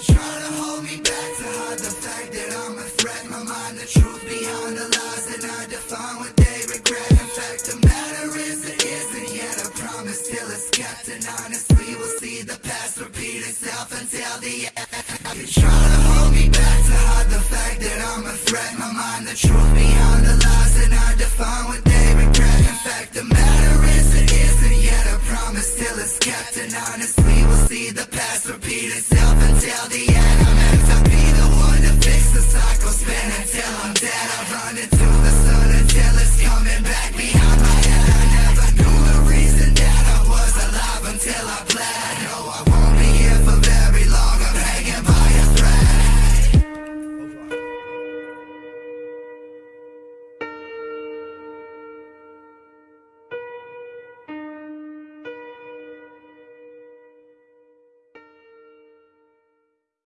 Try to hold me back to hide the fact that I'm a threat. My mind the truth behind the lies And I define what they regret. In fact the matter is it isn't yet a promise. Till it's kept And honestly we'll see the past repeat itself until the end. Try to hold me back to hide the fact that I'm a threat. My mind the truth behind the lies And I define what they regret. In fact the matter is it isn't yet a promise. Till it's kept And honestly back me